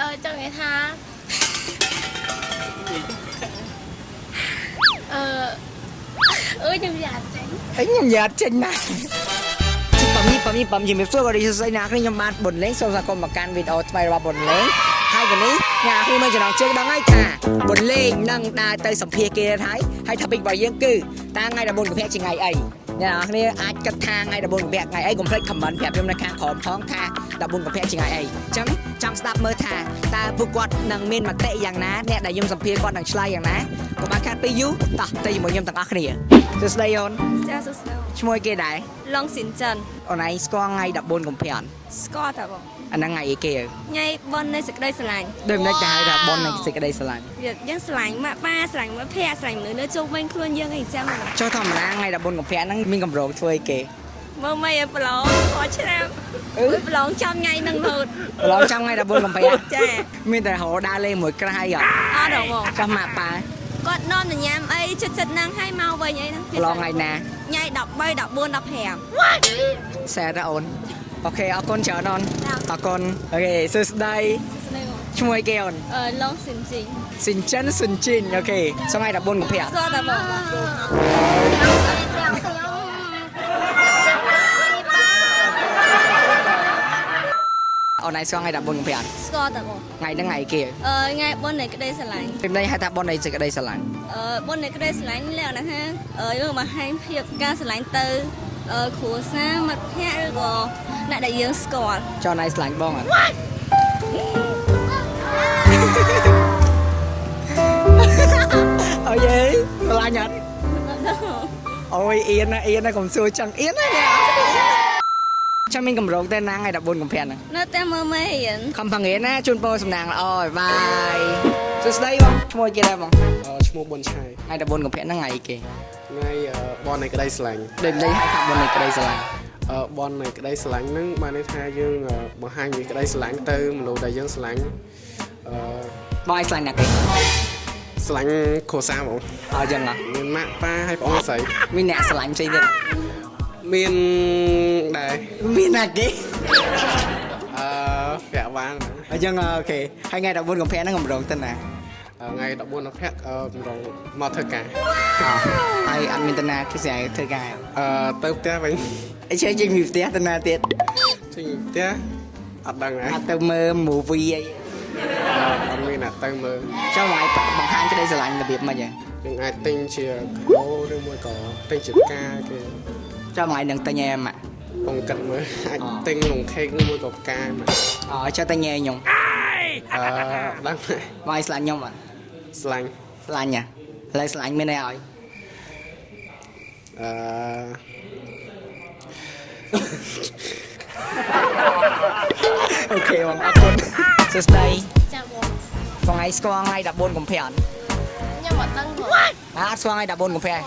អឺចង់និយាយថាអឺអឺខ្ញុំយ៉ាចេញអីខ្ញុំយ៉ាត់ចេញណាស់ប៉មនេះប៉មនេះប៉មជំរាបសួរក៏រីសួស្ដីណាគ្នាខ្ញុំបានបុនលេងសូមស្វាគមន៍មកកាន់វីដេអូថ្មីរបស់បុនលេងហើយកានេះញ៉ាគ្នាមើលចំណងជើងដឹងហើយថាបុនលេងនឹងដើរទៅសម្ភារគេហើយហើយ topic របស់យើងគឺតើថ្ងៃ14កុម្ភៈជាថ្ងៃអី អ្នកនរគ្នាអាចគិតថាថ្ងៃ14កុម្ភៈថ្ងៃអីកុំភ្លេច comment ប្រាប់ខ្ញុំនៅខាងក្រោមផងថា14កុម្ភៈជាថ្ងៃអីអញ្ចឹងចង់ស្ដាប់មើលថាតើពួកគាត់នឹងមានមតិយ៉ាងណាអ្នកដែលខ្ញុំសម្ភារគាត់នឹងឆ្លើយយ៉ាងណាកុំឲ្យខាត់ពេលយូរតោះទៅជាមួយខ្ញុំទាំងអស់គ្នាសួស្ដីអូនចាសួស្ដីឈ្មោះគេដែរឡុងស៊ីនចិនអូនឯងស្គាល់ថ្ងៃ14កុម្ភៈអត់ស្គាល់តាបង អាហ្នឹងថ្ងៃអីគេហ៎ញ៉ៃប៉ុននៃសេចក្តីស្រឡាញ់ដូចមិនដែរថាប៉ុននៃសេចក្តីស្រឡាញ់វាយើងស្រឡាញ់ម៉ាក់ប៉ាស្រឡាញ់មិត្តភក្តិស្រឡាញ់មនុស្សនៅជុំវិញខ្លួនយើងអីចឹងបងចុះធម្មតាថ្ងៃ14កុម្ភៈហ្នឹងមានកម្រោងធ្វើអីគេមើលមិនឲ្យប្រឡងខកឆ្នាំអឺអឺប្រឡងចំញ៉ៃនឹងលោតប្រឡងចាំថ្ងៃ14កុម្ភៈចាមានតែរហូតដើរលេងមួយក្រាស់អីអត់អត់ដល់បងចុះម៉ាក់ប៉ាគាត់នាំទៅញ៉ាំអីចិត្តចិត្តហ្នឹងឲ្យមកវិញអីហ្នឹងប្រឡងថ្ងៃណាញ៉ៃ13 14សែតអូន អូខេអរគុណច្រើនអូន15អរគុណអូខេសួស្ដីស្ដីបងឈ្មោះអីគេអូនអឺឡុងស៊ីនជីងស៊ីនចិនស៊ុនជីនអូខេសថ្ងៃ14កុម្ភៈស្គាល់តាបងអូនឯងស្គាល់ថ្ងៃ14កុម្ភៈអត់ស្គាល់តាបងថ្ងៃហ្នឹងថ្ងៃអីគេអឺញ៉ៃប៉ុននៃក្តីស្រឡាញ់ពីនេះហៅថាប៉ុននៃសេចក្តីស្រឡាញ់អឺបុណ្យនៃក្តីស្រឡាញ់លក្ខណៈថាអឺយើងបង្ហាញភាពការស្រឡាញ់ទៅអឺ គ្រួសារមិត្តភ័ក្តិឬក៏អ្នកដែលយើងស្គាល់ចុះណៃស្រឡាញ់បងអត់អូយេស្រឡាញ់អត់អូយអៀនណាអៀនណាកុំសួរចឹងអៀនណាអ្នកចាំមានកម្រោងតែណាថ្ងៃ14កុម្ភៈហ្នឹងនៅតែមើលមេរៀនខំផងៀនណាជូនពរសំណាងល្អបាយសួស្ដីបងឈ្មោះអីគេដែរបងអឺឈ្មោះប៊ុនឆាយថ្ងៃ14កុម្ភៈហ្នឹងថ្ងៃអីគេ ថ្ងៃអឺបននៃក្តីស្រឡាញ់ដូចលេខហៅថាបុណ្យនៃក្តីស្រឡាញ់អឺបននៃក្តីស្រឡាញ់ហ្នឹងបានន័យថាយើងអឺបង្ហាញពីក្តីស្រឡាញ់ទៅមនុស្សដែលយើងស្រឡាញ់អឺបងឲ្យស្រឡាញ់ណាគេស្រឡាញ់គ្រួសារហ្មងអត់ចឹងហ៎មានម៉ាក់ប៉ាហើយបងស្រីមានអ្នកស្រឡាញ់ផ្សេងទៀតមានដែរមានណាគេអឺប្រាក់បានអញ្ចឹងអូខេហើយថ្ងៃ14កុម្ភៈហ្នឹងកម្រោងទៅណាអឺ ថ្ងៃ14អភ័ក្រអឺកម្រងមកធ្វើការអហើយអត់មានទៅណាគេស្អាយធ្វើការអឺទៅផ្ទះវិញអីចេះចេញពីផ្ទះទៅណាទៀតចេញពីផ្ទះអត់ដឹងហ៎អត់ទៅមើល movie អីអត់មានអ្នកទៅមើលចុះមកឲ្យបង្ហាញក្តីស្រឡាញ់របៀបម៉េចហ៎យើងអាចទិញជាគោឬមួយក៏ទិញជាផ្កាគេចុះមកឲ្យនឹងទៅញ៉ែម៉ាក់បងគិតមើលអាចអទិញក្នុងខេកឬមួយក៏ផ្កាមកអូចុះទៅញ៉ែខ្ញុំអឺដឹងហើយមកឲ្យស្រឡាញ់ខ្ញុំអត់ ស្លាញ់ស្រឡាញ់ហ៎ឥឡូវស្រឡាញ់មានអីឲ្យអឺអូខេបងអរគុណសួស្ដីចាបងបងឯងស្គាល់ថ្ងៃ14កុម្ភៈអត់ខ្ញុំអត់ដឹងបងអត់ស្គាល់ថ្ងៃ14កុម្ភៈ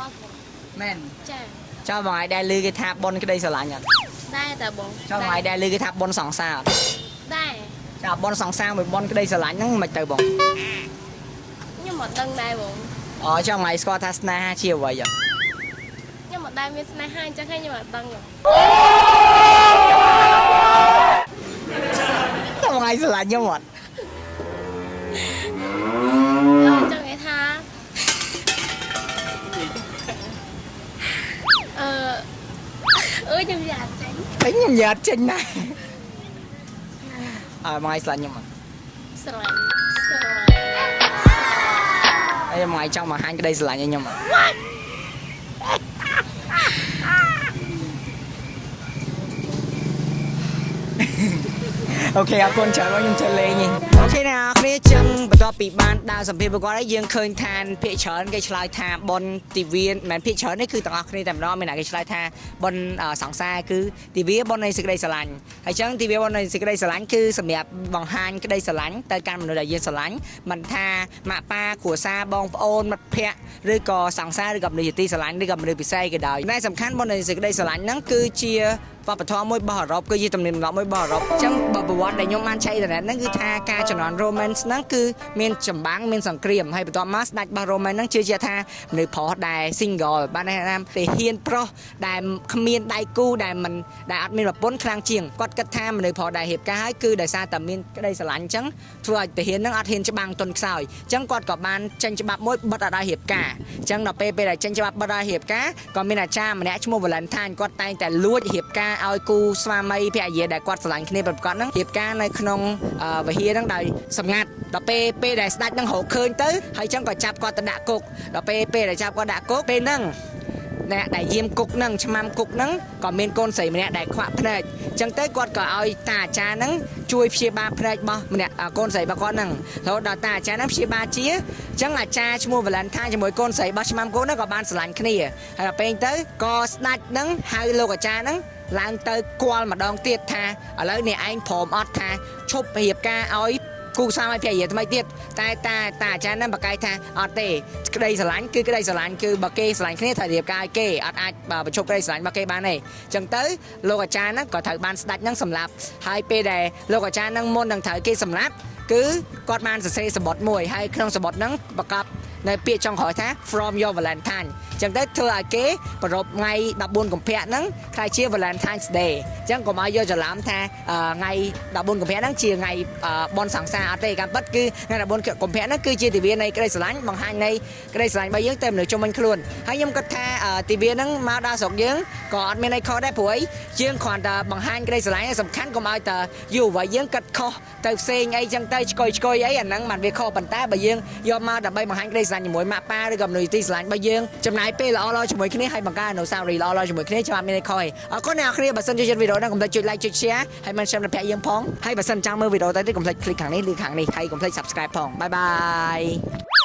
មែនចាចុះបងឯងដែលឮគេថាបុណ្យក្តីស្រឡាញ់អត់ដែរតាបងចុះបងឯងដែលឮគេថាបុណ្យសង្សារអត់ដែរចុះបុណ្យសង្សារមួយបុណ្យក្តីស្រឡាញ់ហ្នឹងមិនទៅបងខ្ញុំ អត់ដឹងដែរបងអូចុះបងឯងស្គាល់ថាស្នេហាជាអ្វីអត់ខ្ញុំអត់ដែរមានស្នេហាអញ្ចឹងហើយខ្ញុំអត់ដឹងហ៎តើបងឯងស្រឡាញ់ខ្ញុំអត់អឺចង់និយាយថាអឺអឺខ្ញុំយ៉ាចេញពេញខ្ញុំយ៉ាត់ចេញណាស់អើបងឯងស្រឡាញ់ខ្ញុំអត់ស្រឡាញ់ អីបងឯងចង់បង្ហាញក្តីស្រឡាញ់ឲ្យខ្ញុំអត់ អូខេអរគុណច្រើនបងខ្ញុំចូលលេងនេះអូខេអ្នកនរគ្នាចឹងបន្ទាប់ពីបានដើរសម្ភារប្រកបហើយយើងឃើញថាភាកច្រើនគេឆ្លើយថាប៉ុនទីវាមិនមែនភាកច្រើននេះគឺទាំងអស់គ្នាតែម្ដងមានអ្នកគេឆ្លើយថាប៉ុនអឺសង្សារគឺទីវាប៉ុននៃសេចក្តីស្រឡាញ់ហើយចឹងទីវាប៉ុននៃសេចក្តីស្រឡាញ់គឺសម្រាប់បង្ហាញក្តីស្រឡាញ់ទៅកាន់មនុស្សដែលយើងស្រឡាញ់មិនថាម៉ាក់ប៉ាគ្រួសារបងប្អូនមិត្តភ័ក្តិឬក៏សង្សារឬក៏មនុស្សជាទីស្រឡាញ់ឬក៏មនុស្សពិសេសក៏ដោយតែសំខាន់ប៉ុននៃសេចក្តីស្រឡាញ់ហ្នឹងគឺជាវប្បធម៌មួយរបស់អឺរ៉ុបគឺជាទំនៀមទម្លាប់មួយរបស់អឺរ៉ុបអញ្ចឹងបើប្រវត្តិដែលខ្ញុំបានចែកទៅហ្នឹងគឺថាការជំនាន់ Romance ហ្នឹងគឺមានចម្បាំងមានសង្គ្រាមហើយបន្ទាប់មកស្ដេចរបស់ Romance ហ្នឹងជឿជាក់ថាមនុស្សប្រុសដែល single បានន័យថាទាហានប្រុសដែលគ្មានដៃគូដែលមិនដែលអត់មានប្រពន្ធខ្លាំងជាងគាត់គិតថាមនុស្សប្រុសដែលរៀបការហើយគឺដោយសារតែមានក្តីស្រឡាញ់អញ្ចឹងធ្វើឲ្យទាហានហ្នឹងអត់ហ៊ានច្បាំងទុនខ្សោយអញ្ចឹងគាត់ក៏បានចេញច្បាប់មួយបិទអត់ឲ្យរៀបការអញ្ចឹងដល់ពេលពេលដែលចេញច្បាប់បិទឲ្យរៀបការក៏មានអាចារ្យម្នាក់ឈ្មោះ Valentine គាត់តែងតែលួចរៀបការឲ្យគូស្វាមីភរិយាដែលគាត់ស្រឡាញ់គ្នាប្រកបហ្នឹងរៀបការនៅក្នុងអឺវិហារហ្នឹងដោយសម្ងាត់ដល់ពេលពេលដែលស្ដេចហ្នឹងរកឃើញទៅហើយអញ្ចឹងក៏ចាប់គាត់ទៅដាក់គុកដល់ពេលពេលដែលចាប់គាត់ដាក់គុកពេលហ្នឹងអ្នកដែលយាមគុកហ្នឹងឆ្មាំគុកហ្នឹងក៏មានកូនស្រីម្នាក់ដែលខ្វាក់ភ្នែកអញ្ចឹងទៅគាត់ក៏ឲ្យតាអាចារ្យហ្នឹងជួយព្យាបាលភ្នែករបស់ម្នាក់អ่ากូនស្រីរបស់គាត់ហ្នឹងរហូតដល់តាអាចារ្យហ្នឹងព្យាបាលជាអញ្ចឹងអាចារ្យឈ្មោះ Valentine ជាមួយកូនស្រីរបស់ឆ្មាំគុកហ្នឹងក៏បានស្រឡាញ់គ្នាហើយដល់ពេលទៅក៏ស្ដេចហ្នឹងហៅលោកអាចារ្យហ្នឹង ឡើងទៅគាល់ម្ដងទៀតថាឥឡូវនេះឯងព្រមអត់ថាឈប់រៀបការឲ្យគូស្វាមីភរិយាថ្មីទៀតតែតាតាអាចារ្យហ្នឹងបកកាយថាអត់ទេក្តីស្រឡាញ់គឺក្តីស្រឡាញ់គឺបើគេស្រឡាញ់គ្នាត្រូវរៀបការឲ្យគេអត់អាចបើបញ្ឈប់ក្តីស្រឡាញ់របស់គេបានទេអញ្ចឹងទៅលោកអាចារ្យហ្នឹងក៏ត្រូវបានស្ដេចហ្នឹងសម្លាប់ហើយពេលដែលលោកអាចារ្យហ្នឹងមុននឹងត្រូវគេសម្លាប់គឺគាត់បានសរសេរសម្បត្តិមួយហើយក្នុងសម្បត្តិហ្នឹងប្រកប នៅពាក្យចុងក្រោយថា from your valentine អញ្ចឹងទៅធ្វើឲ្យគេប្រពថ្ងៃ14កុម្ភៈហ្នឹងខ្លាយជា Valentine's Day អញ្ចឹងកុំឲ្យយកច្រឡំថាថ្ងៃ14កុម្ភៈហ្នឹងជាថ្ងៃបនសង្សារអត់ទេការពិតគឺថ្ងៃ14កុម្ភៈហ្នឹងគឺជាទិវានៃក្តីស្រឡាញ់បង្ហាញនៃក្តីស្រឡាញ់របស់យើងទៅមនុស្សជុំវិញខ្លួនហើយខ្ញុំគិតថាទិវាហ្នឹងមកដល់ស្រុកយើងក៏អត់មានអីខុសដែរព្រោះយើងគ្រាន់តែបង្ហាញក្តីស្រឡាញ់សំខាន់កុំឲ្យតែយុវវ័យយើងគិតខុសទៅផ្សេងអីអញ្ចឹងទៅឆ្កុយឆ្កុយអីអាហ្នឹងមិនវាខុសប៉ុន្តែបើយើងយកមកដើម្បីបង្ហាញក្តីស្រឡាញ់ជាមួយម៉ាក់ប៉ាឬក៏មនុស្សទីស្រឡាញ់របស់យើងចំណាយពេលល្អៗជាមួយគ្នាហើយបង្កើតអនុស្សាវរីយ៍ល្អៗជាមួយគ្នាចាំអត់មានអីខុសទេអរគុណអ្នកនរគ្នាបើសិនជាជិតវីដេអូនេះកុំភ្លេចចុច like ចុច share ហើយមិន share ដល់ភ័ក្រយើងផងហើយបើសិនចង់មើលវីដេអូតទៅទៀតកុំភ្លេច click ខាងនេះឬខាងនេះហើយកុំភ្លេច subscribe ផងបាយបាយ